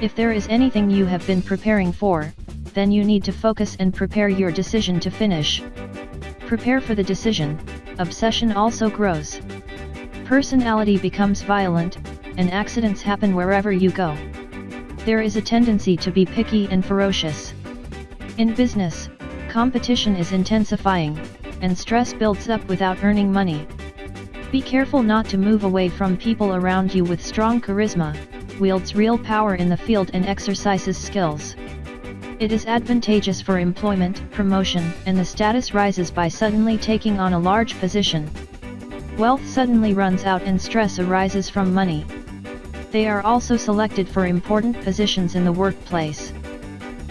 If there is anything you have been preparing for, then you need to focus and prepare your decision to finish. Prepare for the decision, obsession also grows. Personality becomes violent, and accidents happen wherever you go. There is a tendency to be picky and ferocious. In business, competition is intensifying, and stress builds up without earning money. Be careful not to move away from people around you with strong charisma, wields real power in the field and exercises skills. It is advantageous for employment, promotion, and the status rises by suddenly taking on a large position. Wealth suddenly runs out and stress arises from money. They are also selected for important positions in the workplace.